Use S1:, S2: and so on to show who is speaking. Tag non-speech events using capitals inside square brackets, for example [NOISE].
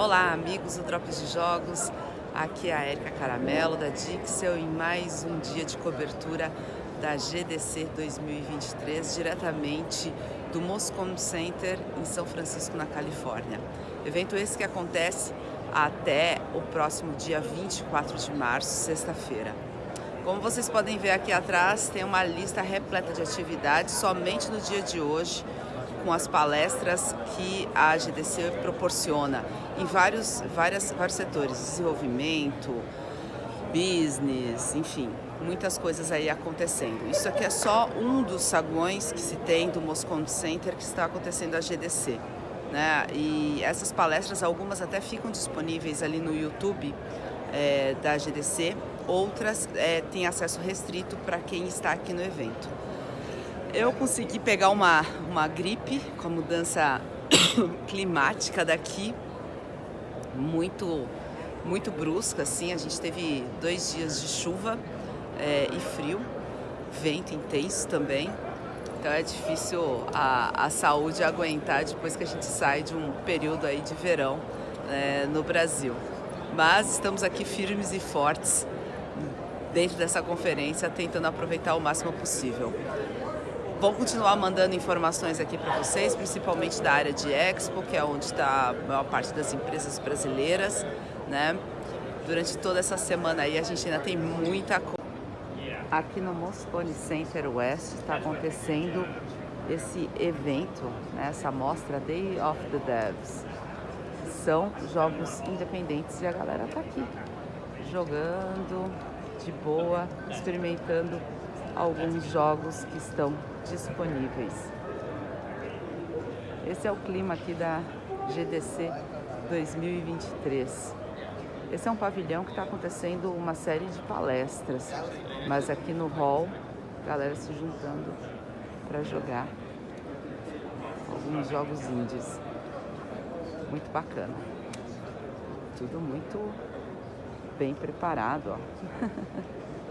S1: Olá, amigos do Drops de Jogos. Aqui é a Erika Caramelo da Dixel em mais um dia de cobertura da GDC 2023, diretamente do Moscone Center em São Francisco, na Califórnia. Evento esse que acontece até o próximo dia 24 de março, sexta-feira. Como vocês podem ver aqui atrás, tem uma lista repleta de atividades somente no dia de hoje, com as palestras que a GDC proporciona em vários, várias, vários setores, desenvolvimento, business, enfim, muitas coisas aí acontecendo. Isso aqui é só um dos saguões que se tem do Moscone Center que está acontecendo a GDC. Né? E essas palestras, algumas até ficam disponíveis ali no YouTube é, da GDC, outras é, têm acesso restrito para quem está aqui no evento. Eu consegui pegar uma, uma gripe com a mudança [COUGHS] climática daqui, muito, muito brusca, assim. A gente teve dois dias de chuva é, e frio, vento intenso também. Então é difícil a, a saúde aguentar depois que a gente sai de um período aí de verão é, no Brasil. Mas estamos aqui firmes e fortes dentro dessa conferência, tentando aproveitar o máximo possível. Vou continuar mandando informações aqui para vocês, principalmente da área de Expo, que é onde está a maior parte das empresas brasileiras, né? Durante toda essa semana aí a gente ainda tem muita coisa. Aqui no Moscone Center West está acontecendo esse evento, né? essa mostra Day of the Devs. São jogos independentes e a galera está aqui jogando de boa, experimentando alguns jogos que estão disponíveis. Esse é o clima aqui da GDC 2023. Esse é um pavilhão que está acontecendo uma série de palestras, mas aqui no hall, galera se juntando para jogar alguns jogos indies. Muito bacana. Tudo muito bem preparado, ó. [LAUGHS]